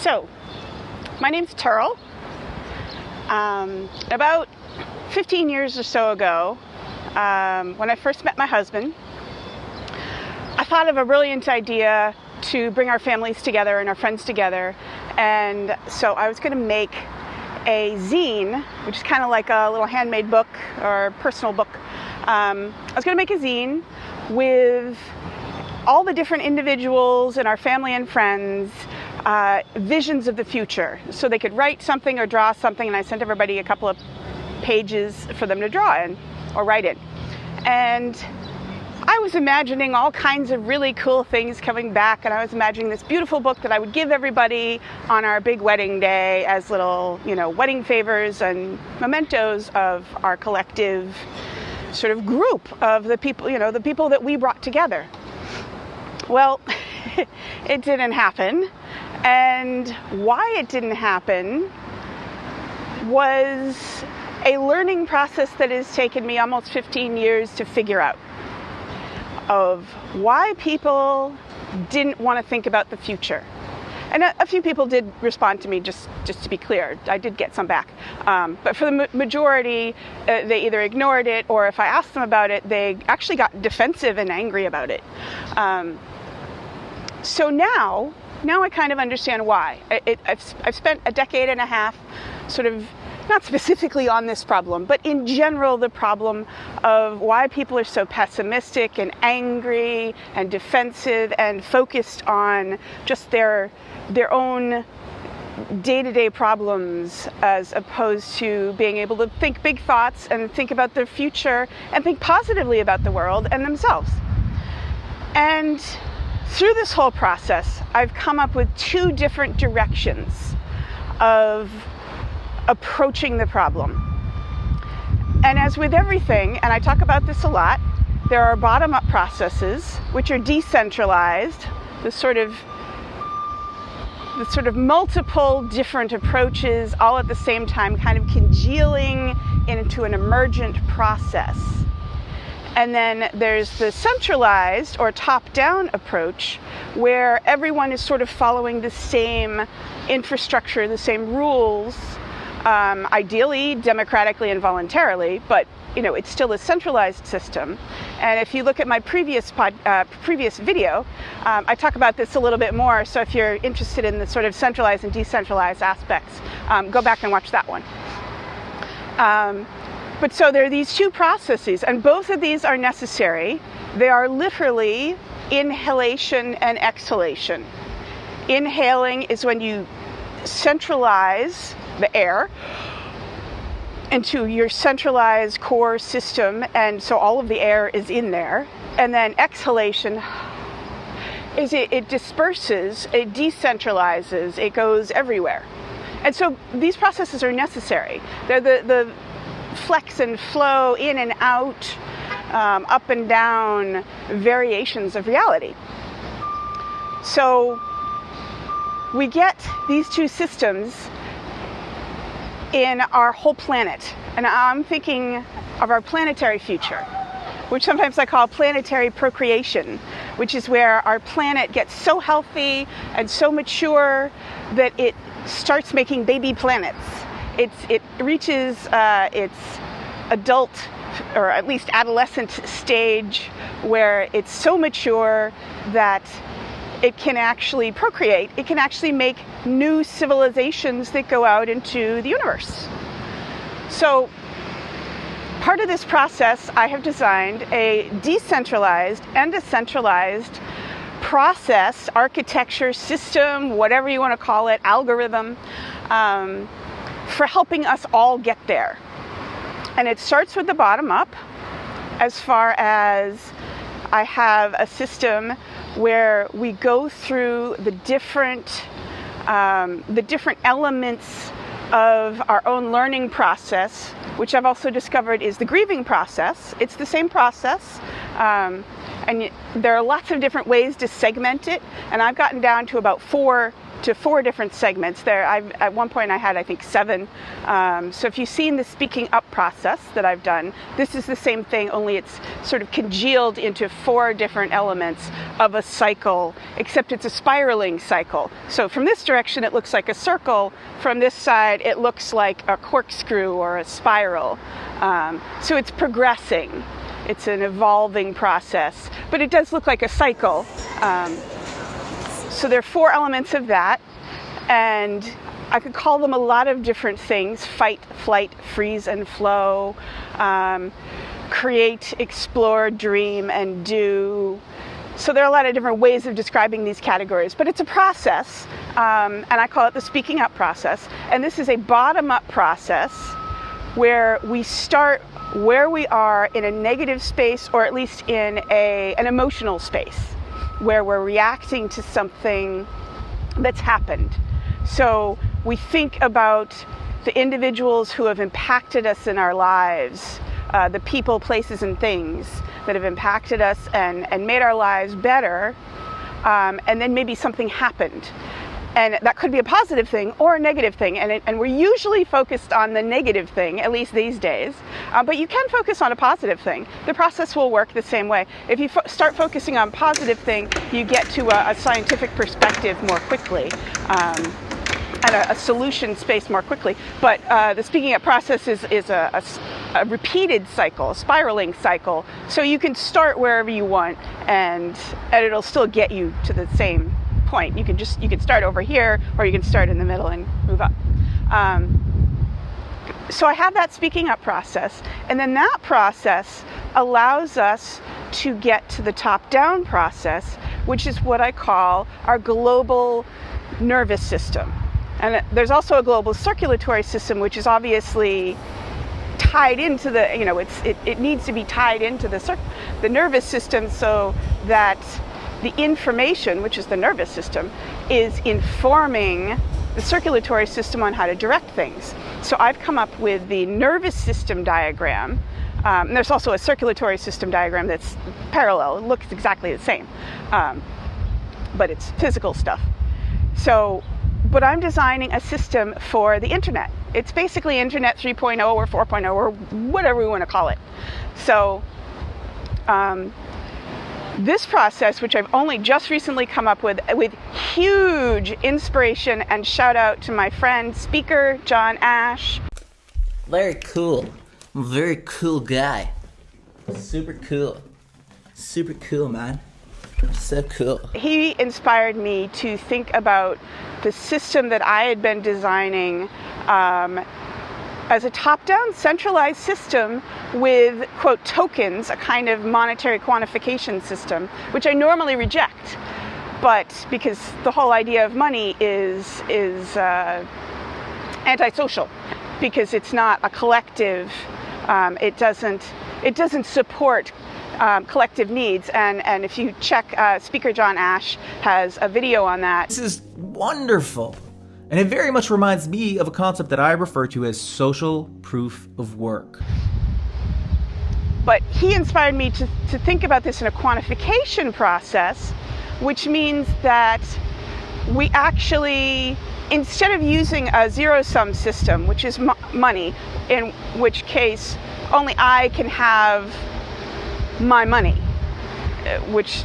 So, my name's Turil. Um, about 15 years or so ago, um, when I first met my husband, I thought of a brilliant idea to bring our families together and our friends together. And so I was going to make a zine, which is kind of like a little handmade book or personal book. Um, I was going to make a zine with all the different individuals and our family and friends uh, visions of the future. So they could write something or draw something, and I sent everybody a couple of pages for them to draw in or write in. And I was imagining all kinds of really cool things coming back, and I was imagining this beautiful book that I would give everybody on our big wedding day as little, you know, wedding favors and mementos of our collective sort of group of the people, you know, the people that we brought together. Well, it didn't happen. And why it didn't happen was a learning process that has taken me almost 15 years to figure out of why people didn't want to think about the future. And a, a, few people did respond to me, just, just to be clear. I did get some back. Um, but for the ma- majority, uh, they either ignored it or if I asked them about it, they actually got defensive and angry about it. Um, so now now I kind of understand why. It, it, I've, I've spent a decade and a half sort of not specifically on this problem, but in general, the problem of why people are so pessimistic and angry and defensive and focused on just their their own day-to-day problems as opposed to being able to think big thoughts and think about their future and think positively about the world and themselves. And through this whole process, I've come up with two different directions of approaching the problem. And as with everything, and I talk about this a lot, there are bottom up processes which are decentralized, the sort of the sort of multiple different approaches all at the same time kind of congealing into an emergent process. And then there's the centralized or top down approach where everyone is sort of following the same infrastructure, the same rules, um, ideally democratically and voluntarily, but you know it's still a centralized system. And if you look at my previous pod, uh, previous video, um, I talk about this a little bit more. So if you're interested in the sort of centralized and decentralized aspects, um, go back and watch that one. Um, but so there are these two processes, and both of these are necessary. They are literally inhalation and exhalation. Inhaling is when you centralize the air into your centralized core system, and so all of the air is in there. And then exhalation is it, it disperses, it decentralizes, it goes everywhere. And so these processes are necessary. They're the, the flex and flow in and out, um, up and down variations of reality. So we get these two systems in our whole planet. And I'm thinking of our planetary future, which sometimes I call planetary procreation, which is where our planet gets so healthy and so mature that it starts making baby planets it's, it reaches uh, its adult or at least adolescent stage where it's so mature that it can actually procreate. It can actually make new civilizations that go out into the universe. So, part of this process, I have designed a decentralized and a centralized process, architecture, system, whatever you want to call it, algorithm. Um, for helping us all get there. And it starts with the bottom up, as far as I have a system where we go through the different um, the different elements of our own learning process, which I've also discovered is the grieving process. It's the same process, um, and there are lots of different ways to segment it, and I've gotten down to about four to four different segments. There, I've, at one point I had I think seven. Um, so if you've seen the speaking up process that I've done, this is the same thing, only it's sort of congealed into four different elements of a cycle, except it's a spiraling cycle. So from this direction it looks like a circle. From this side it looks like a corkscrew or a spiral. Um, so it's progressing. It's an evolving process, but it does look like a cycle. Um, so there are four elements of that, and I could call them a lot of different things fight, flight, freeze, and flow, um, create, explore, dream, and do. So there are a lot of different ways of describing these categories, but it's a process, um, and I call it the speaking up process. And this is a bottom up process where we start where we are in a negative space or at least in a, an emotional space where we're reacting to something that's happened. So we think about the individuals who have impacted us in our lives, uh, the people, places, and things that have impacted us and, and made our lives better, um, and then maybe something happened and that could be a positive thing or a negative thing and, it, and we're usually focused on the negative thing at least these days. Uh, but you can focus on a positive thing. The process will work the same way. If you fo- start focusing on positive thing you get to a, a scientific perspective more quickly um, and a, a, solution space more quickly. But uh, the speaking up process is, is a, a, a repeated cycle, a spiraling cycle. So you can start wherever you want and, and it'll still get you to the same point. You can just you can start over here, or you can start in the middle and move up. Um, so I have that speaking up process, and then that process allows us to get to the top down process, which is what I call our global nervous system. And there's also a global circulatory system, which is obviously tied into the, you know, it's, it, it needs to be tied into the, the nervous system so that the information, which is the nervous system, is informing the circulatory system on how to direct things. So I've come up with the nervous system diagram. Um, there's also a circulatory system diagram that's parallel. It looks exactly the same, um, but it's physical stuff. So, but I'm designing a system for the internet. It's basically Internet 3.0 or 4.0 or whatever we want to call it. So, um, this process, which I've only just recently come up with, with huge inspiration and shout out to my friend, speaker John Ash. Very cool. I'm a very cool guy. Super cool. Super cool, man. So cool. He inspired me to think about the system that I had been designing um, as a top down centralized system with, quote, tokens, a kind of monetary quantification system, which I normally reject. But because the whole idea of money is, is uh, antisocial, because it's not a collective, um, it, doesn't, it doesn't support um, collective needs. And, and if you check, uh, Speaker John Ash has a video on that. This is wonderful. And it very much reminds me of a concept that I refer to as social proof of work. But he inspired me to, to think about this in a quantification process, which means that we actually, instead of using a zero sum system, which is mo- money, in which case only I can have my money, uh, which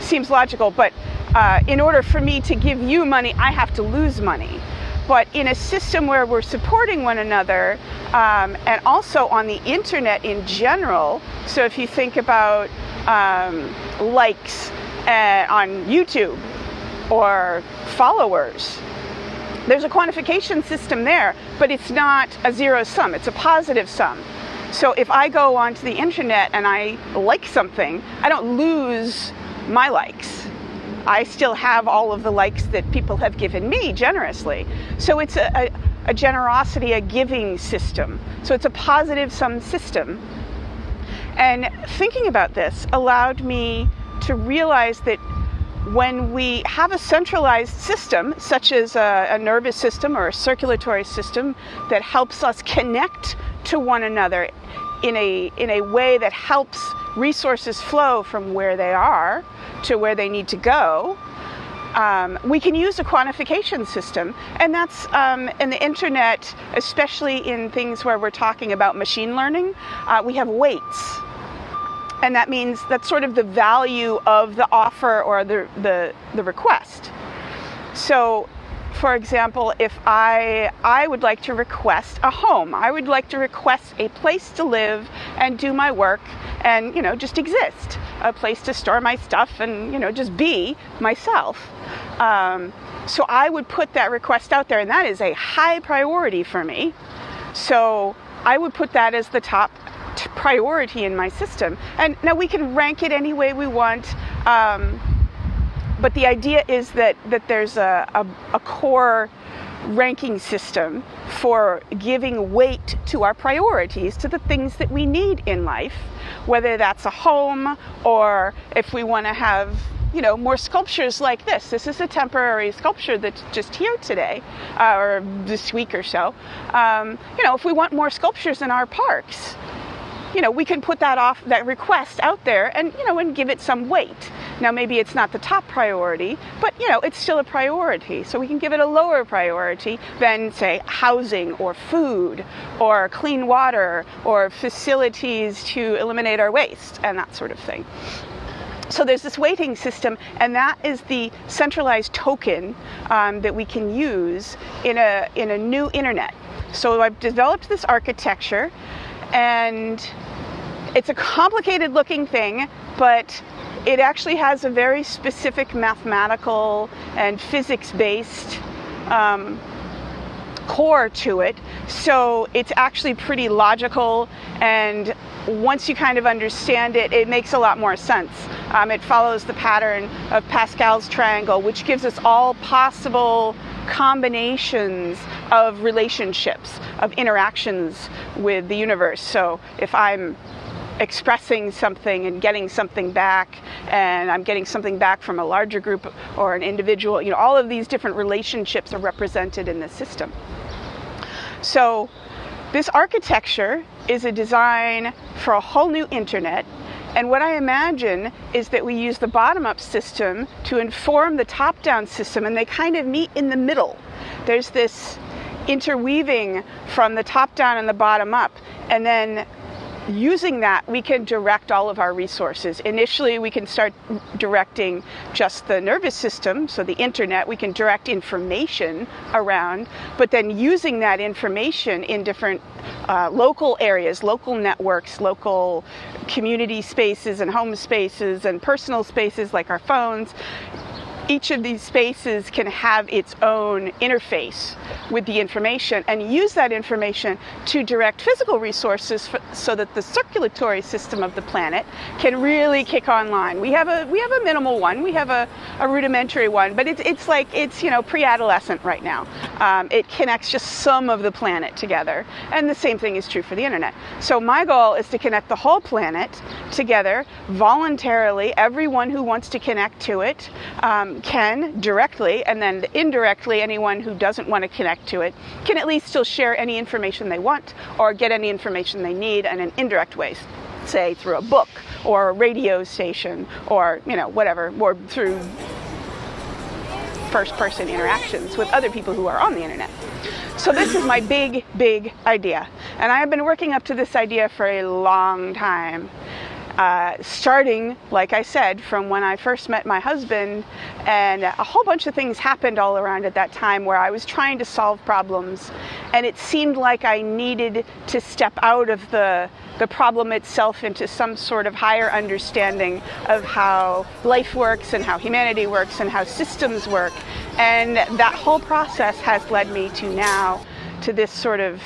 seems logical, but uh, in order for me to give you money, I have to lose money. But in a system where we're supporting one another, um, and also on the internet in general, so if you think about um, likes uh, on YouTube or followers, there's a quantification system there, but it's not a zero sum, it's a positive sum. So if I go onto the internet and I like something, I don't lose my likes. I still have all of the likes that people have given me generously. So it's a, a, a generosity, a giving system. So it's a positive sum system. And thinking about this allowed me to realize that when we have a centralized system, such as a, a, nervous system or a circulatory system, that helps us connect to one another in a, in a way that helps resources flow from where they are to where they need to go, um, we can use a quantification system, and that's um, in the internet, especially in things where we're talking about machine learning. Uh, we have weights, and that means that's sort of the value of the offer or the the, the request. So for example, if I I would like to request a home, I would like to request a place to live and do my work and you know just exist, a place to store my stuff and you know just be myself. Um, so I would put that request out there, and that is a high priority for me. So I would put that as the top priority in my system. And now we can rank it any way we want. Um, but the idea is that, that there's a, a, a core ranking system for giving weight to our priorities, to the things that we need in life, whether that's a home or if we want to have you know more sculptures like this. This is a temporary sculpture that's just here today, uh, or this week or so. Um, you know, if we want more sculptures in our parks, you know, we can put that off that request out there and you know and give it some weight. Now maybe it's not the top priority, but you know, it's still a priority. So we can give it a lower priority than say housing or food or clean water or facilities to eliminate our waste and that sort of thing. So there's this weighting system, and that is the centralized token um, that we can use in a in a new internet. So I've developed this architecture and it's a complicated looking thing, but it actually has a very specific mathematical and physics based um, core to it. So it's actually pretty logical, and once you kind of understand it, it makes a lot more sense. Um, it follows the pattern of Pascal's triangle, which gives us all possible combinations of relationships, of interactions with the universe. So if I'm expressing something and getting something back and I'm getting something back from a larger group or an individual, you know, all of these different relationships are represented in the system. So this architecture is a design for a whole new internet and what I imagine is that we use the bottom up system to inform the top down system, and they kind of meet in the middle. There's this interweaving from the top down and the bottom up, and then using that, we can direct all of our resources. Initially, we can start directing just the nervous system, so the internet, we can direct information around, but then using that information in different uh, local areas, local networks, local community spaces and home spaces and personal spaces like our phones, each of these spaces can have its own interface with the information and use that information to direct physical resources for, so that the circulatory system of the planet can really kick online. We have a we have a minimal one, we have a, a rudimentary one, but it's it's like it's you know pre-adolescent right now. Um, it connects just some of the planet together, and the same thing is true for the internet. So my goal is to connect the whole planet together voluntarily. Everyone who wants to connect to it. Um, can directly, and then indirectly, anyone who doesn't want to connect to it can at least still share any information they want or get any information they need in an indirect way, say through a book or a radio station or you know whatever, or through first person interactions with other people who are on the internet. So this is my big, big idea. And I have been working up to this idea for a long time. Uh, starting, like I said, from when I first met my husband, and a whole bunch of things happened all around at that time where I was trying to solve problems, and it seemed like I needed to step out of the the problem itself into some sort of higher understanding of how life works and how humanity works and how systems work. And that whole process has led me to now to this sort of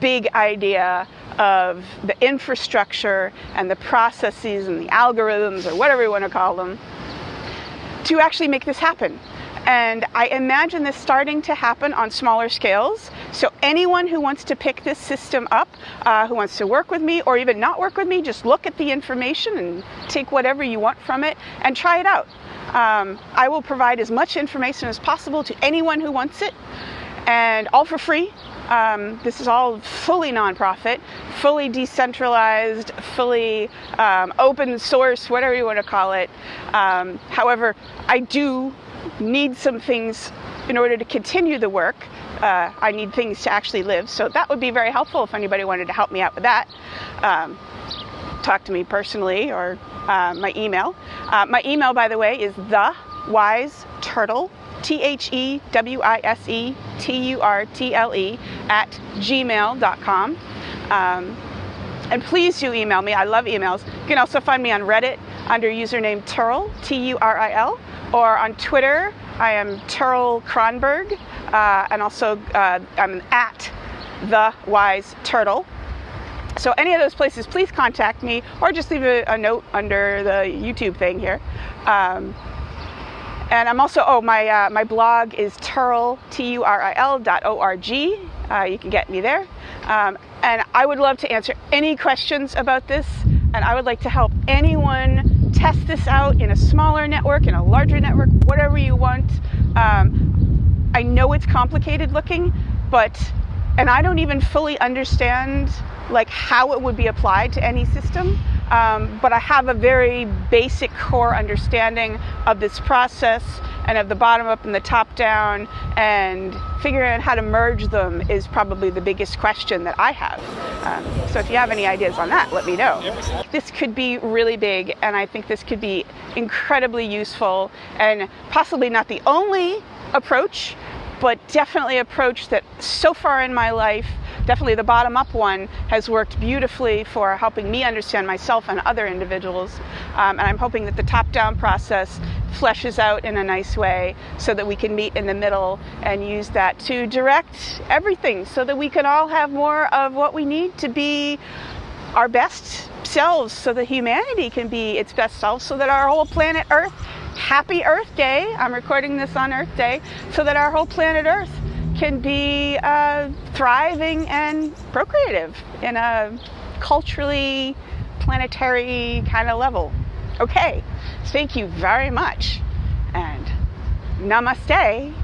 big idea of the infrastructure and the processes and the algorithms or whatever you want to call them to actually make this happen. And I imagine this starting to happen on smaller scales. So anyone who wants to pick this system up, uh, who wants to work with me or even not work with me, just look at the information and take whatever you want from it and try it out. Um, I will provide as much information as possible to anyone who wants it, and all for free Um, this is all fully nonprofit, fully decentralized, fully um, open source, whatever you want to call it. Um, however, I do need some things in order to continue the work. Uh, I need things to actually live, so that would be very helpful if anybody wanted to help me out with that. Um, talk to me personally or uh, my email. Uh, my email, by the way, is the wise turtle T H E W I S E T U R T L E at gmail.com. Um, and please do email me. I love emails. You can also find me on Reddit under username Turil, T U R I L, or on Twitter. I am Turil Cronburg, uh, and also uh, I'm at the Wise Turtle. So any of those places, please contact me, or just leave a, a note under the YouTube thing here. Um, and I'm also, oh, my, uh, my blog is Turil, T-U-R-I-L dot O-R-G. Uh, you can get me there. Um, and I would love to answer any questions about this. And I would like to help anyone test this out in a smaller network, in a larger network, whatever you want. Um, I know it's complicated looking, but, and I don't even fully understand like how it would be applied to any system. Um, but I have a very basic core understanding of this process and of the bottom up and the top down, and figuring out how to merge them is probably the biggest question that I have. Um, so if you have any ideas on that, let me know. This could be really big, and I think this could be incredibly useful and possibly not the only approach, but definitely approach that so far in my life definitely the bottom up one has worked beautifully for helping me understand myself and other individuals. Um, and I'm hoping that the top down process fleshes out in a nice way so that we can meet in the middle and use that to direct everything so that we can all have more of what we need to be our best selves so that humanity can be its best self so that our whole planet earth happy earth day i'm recording this on earth day so that our whole planet earth can be uh, thriving and procreative in a culturally planetary kind of level. Okay, thank you very much and namaste.